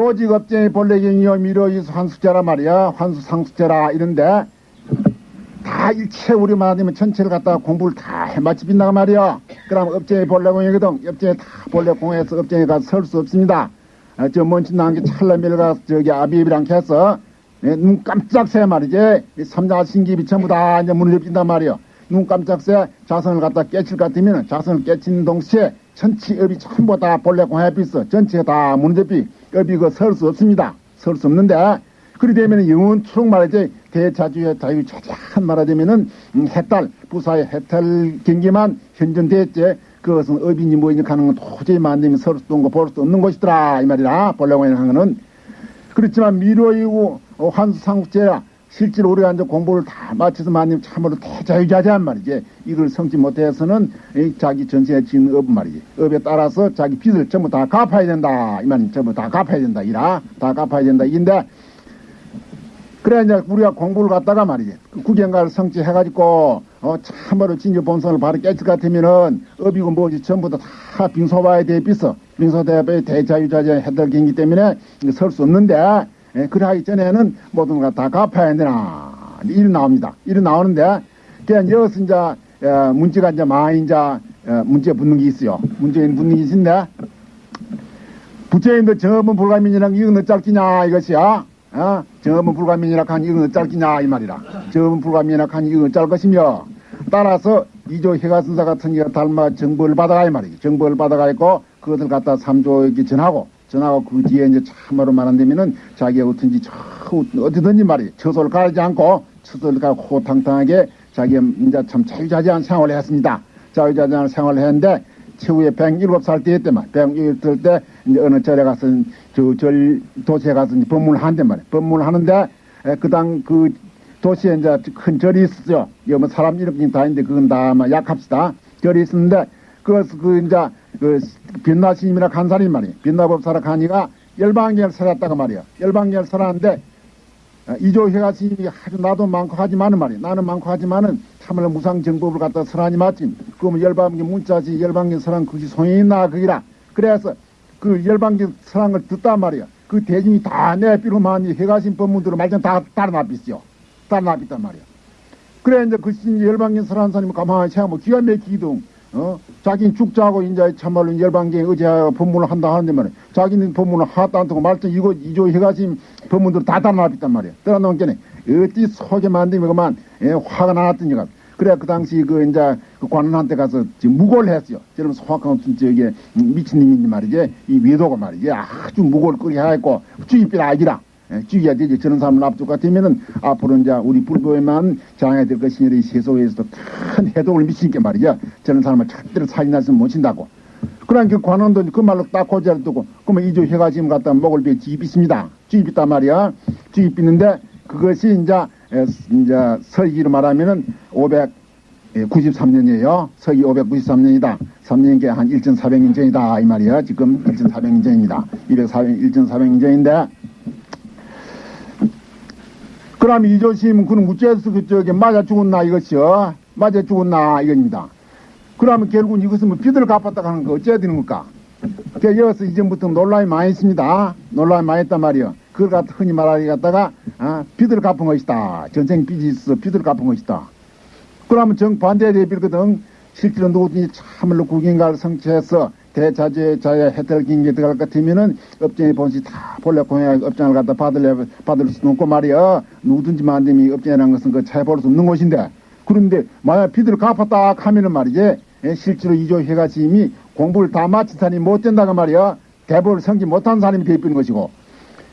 요직 업쟁이 본래경이요 미로이수 환수제라 말이야. 환수 상수제라 이런데 다 일체 우리 말하면 전체를 갖다가 공부를 다 해마치 빈다가 말이야. 그럼 업쟁이 본래공이거든 업쟁이 다 본래공에서 업쟁이 가서 설 수 없습니다. 아, 저 먼지 난게 찰나밀가 저기 아비비랑 해서 네, 눈 깜짝 새 말이지. 이 삼자 신기비 전부 다 이제 문을 엽힌단 말이야. 눈 깜짝 새 자선을 갖다 깨칠 것 같으면 자선을 깨치는 동시에 전체업이 전부 다 본래 공합이 있어. 전체가 다 문제비 업이 그설 수 없습니다. 설 수 없는데 그리 되면 영원토록 말이지 대자주의 자유 자자한 말하자면은 음, 해탈 부사의 해탈 경기만 현존됐지 그것은 업인지 뭐인지 가는 건 도저히 만들면 서로 수도 볼수 없는 것이더라 이 말이라 본래공연 하는 거는. 그렇지만 미로이고 어, 환수상국제야 실제로 우리가 이제 공부를 다 마쳐서 만님 참으로 대자유자재한 말이지. 이걸 성취 못해서는 이 자기 전생에 지은 업 말이지. 업에 따라서 자기 빚을 전부 다 갚아야 된다. 이 말이 전부 다 갚아야 된다. 이라. 다 갚아야 된다. 이인데 그래 이제 우리가 공부를 갖다가 말이지. 그 구경가를 성취해가지고 어 참으로 진주 본성을 바로 깨질 것 같으면은 업이고 뭐지 전부 다, 다 빙소바에 대해 비서 빙소대에 대자유자재 해달 경기 때문에 설 수 없는데 예, 그래 하기 전에는 모든 걸 다 갚아야 되나. 이리 나옵니다. 이리 나오는데 그냥 여기서 이제 어, 문제가 이제 많이 이제 어, 문제 붙는 게 있어요. 문제 붙는 게 있는데 부처님도 정업은 불가민이랑 이건 어쩔기냐 이것이야? 어? 정업은 불가민이라 하니 이건 어쩔기냐 이 말이라. 정업은 불가민이라 하니 이건 어쩔 것이며. 따라서 이조 해가선사 같은 이가 닮아 정보를 받아가 이 말이지. 정보를 받아가 있고 그것을 갖다 삼조에게 전하고 전하고 그 뒤에 이제 참으로 말한다면은 자기가 어떤지 저 어디든지 말이지 처소를 가리지 않고 처소를 가고 호탕탕하게 자기가 이제 참 자유자재한 생활을 했습니다. 자유자재한 생활을 했는데 최후에 107살 때였대만 107살 때 이제 어느 절에 가서 저절 도시에 가서 이제 법문을 한단 말이야 법문을 하는데 그당 그 도시에 이제 큰 절이 있었죠 여기 뭐 사람 이름이 다 있는데 그건 다 아마 약합시다. 절이 있었는데 그것을 그 이제 그 빛나 스님이라 간 사람이 말이야 빛나 법사라 가니가 열방계를 살았다가 말이야. 열방계를 살았는데 이조회가 스님이 아주 나도 많고 하지만은 말이야. 나는 많고 하지만은 참으로 무상정법을 갖다 설하니 맞지 그러면 열방계 문자지 열방계 설한 그것이 소용이 있나 그기라. 그래서 그 열방계 설한 걸 듣단 말이야. 그 대중이 다 내비로만 해가신 법문들을 말씀 다 따라 납비죠 따라 납비단 말이야. 그래 이제 그 열방계 설한 사람이 가만히 생각하면 기가 막히기도 어? 자기는 죽자고 이제 참말로 열방계에 의지하여 법문을 한다 하는데 말이야. 자기는 법문을 하다 않고 말씀 이거 이조 해가지고 법문들 다 따라놨단 말이야. 따라놓은 게네. 어찌 속에 만들면 그만 예, 화가 나왔더니가. 그래 그 당시 그 이제 그 관원한테 가서 지금 무고를 했어요. 저런 소확한 저기 미친놈인지 말이지 이 외도가 말이지 아주 무고를 끄게 해갖고 주입비라 아기라. 주의해야 되지. 저런 사람을 앞두고 같으면은 앞으로 이제 우리 불교에만 장애될 것이니 이 세속에서도 큰 해독을 미치니까 말이야. 저런 사람을 절대로 살인해서 모신다고. 그러니까 그 관원도 그 말로 딱 고지를 두고 그러면 이조 해가 지금 갖다 먹을 배 주입 있습니다. 주입 있단 말이야. 주입 있는데 그것이 이제 이제 서기로 말하면은 593년이에요. 서기 593년이다. 3년께 한 1,400년 전이다. 이 말이야. 지금 1,400년 전입니다. 204년 1,400년 전인데 그럼 이조심 그는 우째서 그쪽에 맞아 죽었나 이것이요? 맞아 죽었나 이겁니다. 그러면 결국은 이것은 뭐 빚을 갚았다 하는 거 어째야 되는 걸까? 그 여기서 이전부터 논란이 많이 있습니다. 논란이 많이 했단 말이요. 그걸 갖다 흔히 말하기 갖다가 아, 빚을 갚은 것이다. 전생 빚이 있어 빚을 갚은 것이다. 그러면 정반대에 대비거든. 실제로 누구든지 참을로 국인가를 성취해서 대자재 자의 혜택을 긴게 들어갈 것 같으면은 업장의 본시 다 본래 공약 업장을 갖다 받을 받을 수는 없고 말이야. 누구든지 만듦이 업장이라는 것은 그볼수 없는 것인데. 그런데 만약 비들을 갚았다 하면은 말이지 예, 실제로 이조 해가지임이 공부를 다 마친 사람이 못 된다고 말이야. 대법을 성지 못한 사람이 되어버린 것이고.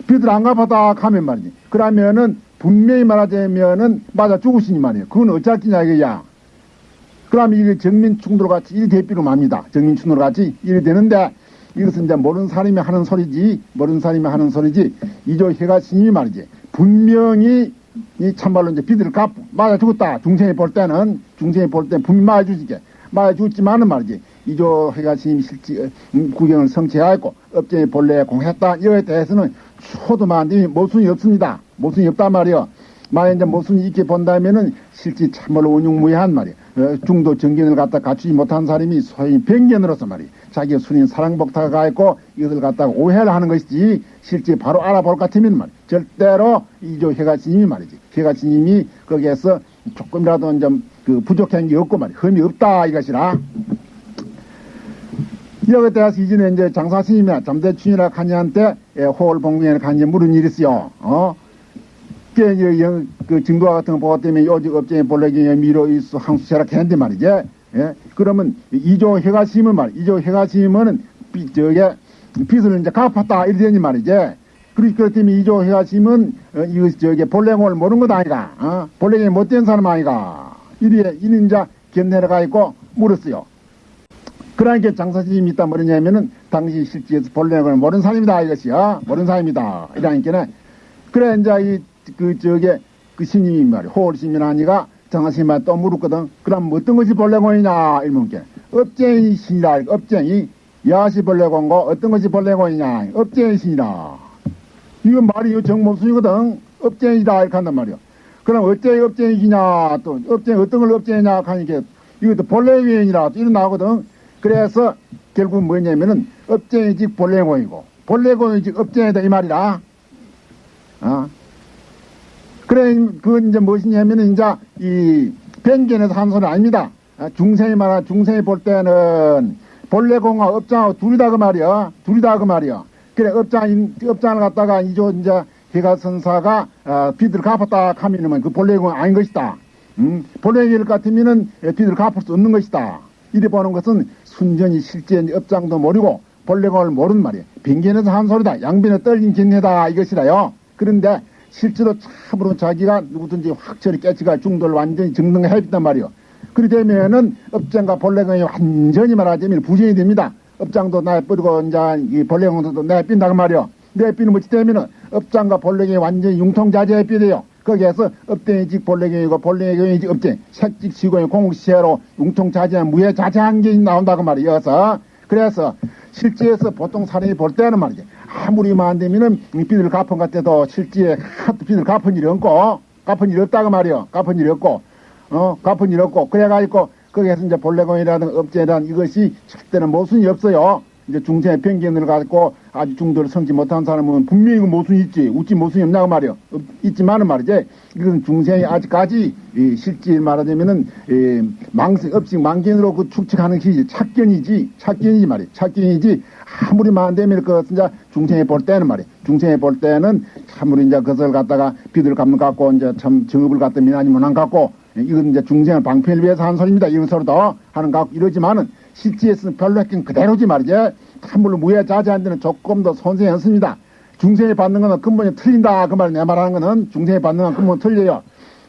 비들 안 갚았다 하면 말이지. 그러면은 분명히 말하자면은 맞아 죽으시니 말이야. 그건 어쩌겠냐 이거야 그러면 이게 정민 충돌 같이 일 대비로 맙니다. 정민 충돌 같이 일이 되는데 이것은 이제 모르는 사람이 하는 소리지, 모르는 사람이 하는 소리지, 이조 해가 스님이 말이지. 분명히 이 참말로 이제 비들을 갚, 맞아 죽었다. 중생이 볼 때는, 중생이 볼 때는 분명히 맞아 주지게. 맞아 죽지만은 말이지. 이조 해가 스님이 실지, 음, 구경을 성취하였고, 업쟁이 본래 공했다. 이거에 대해서는 초도 만들이 모순이 없습니다. 모순이 없단 말이요. 만약 이제 모순이 있게 본다면은 실제 참으로 운용무해한 말이야. 어, 중도 정견을 갖다 갖추지 못한 사람이 소위 변견으로서 말이야. 자기 순인 사랑복타가 가 있고 이것을 갖다가 오해를 하는 것이지 실제 바로 알아볼 것 같으면 말이야. 절대로 이조 해가스님이 말이지. 해가스님이 거기에서 조금이라도 좀 그 부족한 게 없고 말이야. 흠이 없다 이것이라. 여기 대해서 이전에 이제 장사 스님이나 잠대춘이라 간이한테 호월 봉궁에 간이 물은 일이 있어요. 어? 그 증거와 같은 거 보고 때문에 요직 업쟁이 본래경에 미로 있어 항수체라 했는데 말이지. 예? 그러면 이조 해가 심은 말, 이조 해가 심은 비, 저게 빚을 이제 갚았다 이러더니 말이지. 그렇기 때문에 이조 해가 심은 어, 이거 저게 본래공을 모르는 것 아이가. 어? 본래경이 못된 사람 아이가. 이는 이제 견내려가 있고 물었어요. 그러니까 장사님이 있다 뭐냐면은 당시 실제에서 본래공을 모르는 사람이다 이것이야. 모르는 사람이다. 이러니까는 그래 이제 이 그 저게 그 스님이 말이야. 호월스님이라니가 장하스님한테 또 물었거든. 그럼 어떤 것이 본래공이냐? 이러면 업쟁이 신이라. 업쟁이 야시 본래공고 어떤 것이 본래공이냐? 업쟁이 신이라. 이건 말이 정모순이거든. 업쟁이다 이렇게 한단 말이야. 그럼 어째 업쟁이냐? 또 업쟁이 어떤 걸 업쟁이냐? 하니까 이것도 이런 나오거든. 그래서 결국 뭐냐면은 업쟁이직 본래공이고. 본래공이직 업쟁이다 이 말이라. 어? 그래, 그건 이제 무엇이냐면은 이제 이 변견에서 한 소리 아닙니다. 아, 중생이 말하, 중생이 볼 때는 본래공과 업장하고 둘이 다 그 말이야. 둘이 다 그 말이야. 그래, 업장, 업장을 갖다가 이조 이제 해가선사가 어, 비들 갚았다 하면은 그 본래공 아닌 것이다. 음, 본래일 같으면은 비들 갚을 수 없는 것이다. 이래 보는 것은 순전히 실제 업장도 모르고 본래공을 모르는 말이야. 빈견에서 한 소리다. 양변에 떨린 견해다 이것이라요. 그런데 실제로 참으로 자기가 누구든지 확철이 깨치가 중도를 완전히 증능해있단 말이요. 그리 되면은 업장과 본래공이 완전히 말하자면 부진이 됩니다. 업장도 내뿌리고 이제 이 본래공도 내빈다고 말이요. 내비는 뭐지 되면은 업장과 본래공이 완전히 융통자재에 삐돼요. 거기에서 업대이직 본래경이고 본래경이직 업쟁 색직 시공의 공시체로 융통자재한 무해자재한 게 나온다고 말이어서 그래서 실제에서 보통 사람이 볼 때는 말이죠. 아무리만 안 되면은 빚을 갚은 것 같아도 실제 하도 빚을 갚은 일이 없고 갚은 일이 없다고 말이요. 갚은 일이 없고 어 갚은 일이 없고 그래가지고 거기에서 이제 본래공이라든 업체라든 이것이 절대는 모순이 없어요. 이제 중생의 편견을 갖고 아주 중도를 성지 못한 사람은 분명히 그 모순이 있지. 웃지 모순이 없냐고 말이요. 있지만은 말이지. 이것은 중생이 아직까지 이 실제 말하자면은 이 망생, 업식, 망견으로 그 축적하는 것이 착견이지. 착견이지 말이야. 착견이지. 아무리 만되면 그 진짜 중생이 볼 때는 말이야. 중생이 볼 때는 참으로 이제 그것을 갖다가 비들 갚는 갖고 이제 참 정업을 갖다 미나니면 안 갖고 이건 이제 중생을 방편을 위해서 하는 소리입니다. 이것으로도 하는 것 같고 이러지만은 실제에서는 별로 했긴 그대로지 말이지. 참물로 무해자제한 데는 조금 더 없습니다. 중생이 받는 거는 근본이 틀린다. 그 말 내 말하는 거는 중생이 받는 건 근본 틀려요.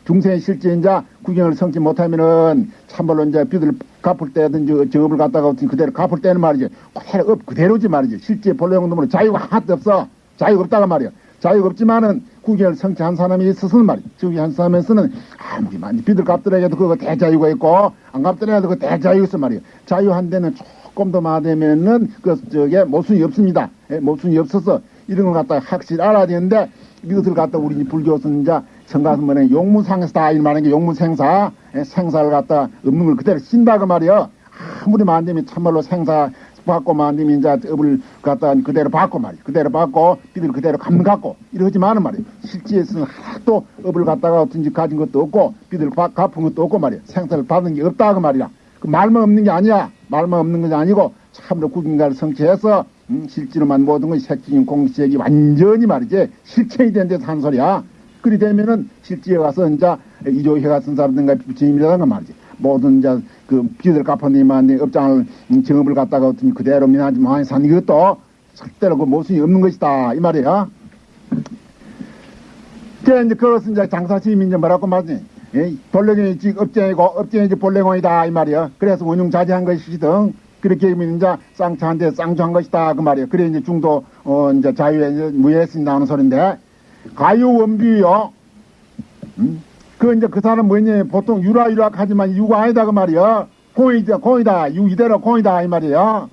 중생이 실제 이제 구경을 성치 못하면은 참말로 이제 빚을 갚을 때든지 저업을 갖다가 그대로 갚을 때는 말이지. 그대로 업 그대로지 말이지. 실제 본래 용도로 자유가 하나도 없어. 자유가 없다가 말이야. 자유가 없지만은 구경을 성취한 사람이 있어서는 말이야. 저기 한 사람에서는 아무리 많이 빚을 갚더라도 그거 대자유가 있고 안 갚더라도 그 대자유가 있어 말이야. 자유한 데는 조금 더 마되면은 그 저게 모순이 없습니다. 예, 모순이 없어서 이런 걸 갖다가 확실히 알아야 되는데 이것을 갖다 우리 불교에서는 이제 성가스문에 용무상에서 다 일말하는 게 용무생사 예, 생사를 갖다 없는 걸 그대로 신다그 말이야. 아무리 만되면 참말로 생사 받고 만되면 이제 업을 갖다 그대로 받고 말이야. 그대로 받고 빚을 그대로 갚는 갖고 이러지만은 말이야. 실제에서는 하나도 업을 갖다가 어떤지 가진 것도 없고 빚을 갚은 것도 없고 말이야. 생사를 받은 게 없다 그 말이야. 그 말만 없는 게 아니야. 말만 없는 것이 아니고 참으로 구김가를 성취해서 음, 실제로만 모든 것이 색적인 공식이 완전히 말이지 실체이 된 데서 한 소리야. 그리 되면은 실제에 가서 이제 이조회 같은 사람들과 부처님이라는 건 말이지. 모든 이제 그 빚을 갚아내면 업장을 음, 정업을 갖다가 어떤 그대로 민하지 많이 산 이것도 절대로 그 모순이 없는 것이다 이 말이야. 그래 이제 그것은 이제 장사심이 이제 뭐라고 말지. 본래공이 지 업쟁이고 업쟁이 지 본래공이다 이 말이야. 그래서 원흉자제한 것이든 그렇게 이제 쌍차한테 쌍조한 것이다 그 말이야. 그래 이제 중도 어 이제 자유에 무예신 나오는 소린데 가유 원비요. 음? 그 이제 그 사람 뭐냐 보통 유라유라 하지만 유가 아니다 그 말이야. 공이다 공이다 유 이대로 공이다 이 말이야.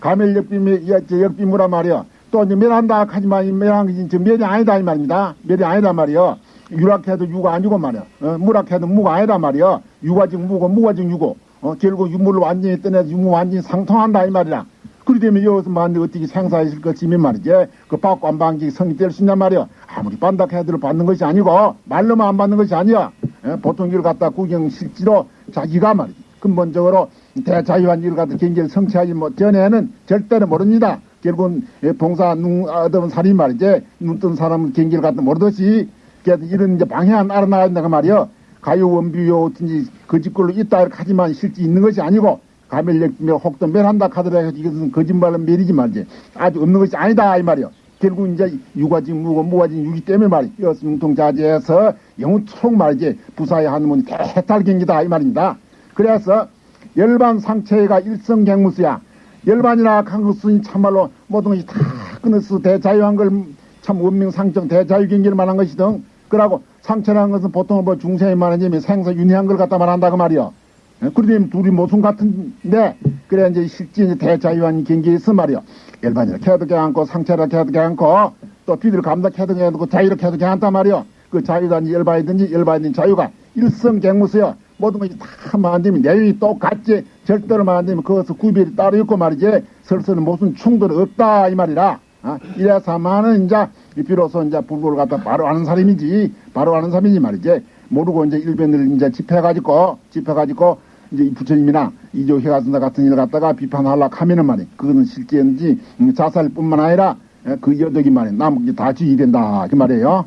가멜 역비 역비무라 말이야. 또 이제 멸한다 하지만 멸한 것이 멸이 아니다 이 말입니다. 멸이 아니다 말이야. 유락해도 유가 아니고 말이야. 어, 무락해도 무가 아니다 말이야. 유가 지금 무고 무가 지금 유고. 어, 결국 유물을 완전히 떠내서 유무 완전히 상통한다 이 말이야. 그리 되면 여기서 만데 어떻게 생사하실 것이면 말이지. 그 받고 안 받는 게 성이 될수 있냐 말이야. 아무리 반닥해도 받는 것이 아니고 말로만 안 받는 것이 아니야. 예, 보통 일 갖다 구경 실지로 자기가 말이지. 근본적으로 대자유한 일 갖다 경기를 성취하지 못 전에는 절대로 모릅니다. 결국은 예, 봉사 눈 얻은 살이 말이지. 눈뜬 사람은 경기를 갖다 모르듯이 그래서 이런 이제 방향 알아나간다고 말이야. 가요 원비요 어쩐지 그 집걸로 있다 하지만 실제 있는 것이 아니고 가멸력며 혹도 멸한다 하더라도 이것은 거짓말은 멸이지 말지 아주 없는 것이 아니다 이 말이야. 결국 이제 유가지 무고 무가지 유기 때문에 말이 여승통자제에서 영토록 말이지 부사에 하는 대탈경기다 이 말입니다. 그래서 열반 상체가 일성갱무수야. 열반이나 강국수니 참말로 모든 것이 다 끊어서 대자유한 걸 참 원명상정 대자유경기를 말한 것이든 그러고 상체라는 것은 보통 뭐 중생이 말하자면 생사 윤회한 걸 갖다 말한다고 말이요. 그러면 둘이 모순 같은데 그래 이제 실제 이제 대자유한 경기에 있어 말이요. 일반이라 캐도 괜찮고 상체라 캐도 괜찮고 또 비를 감독해도 괜찮고 자유로 캐도 괜찮단 말이요. 그 자유단지 열반이든지 열반이든지 자유가 일성갱무수요. 모든 것이 다 만들면 내용이 똑같지 절대로 만들면 그것을 구별이 따로 있고 말이지 설서는 무슨 충돌이 없다 이 말이라 아, 이래서만은 이제 비로소 이제 불교를 갖다 바로 아는 사람이지 바로 아는 사람이지 말이지 모르고 이제 일변을 이제 집해가지고 집해가지고 이제 이 부처님이나 이조 회가선사 같은 일 갖다가 비판하려고 하면은 말이 그거는 실제인지 음, 자살뿐만 아니라 에, 그 여덕이 말이 남은 게다 지휘된다. 그 말이에요.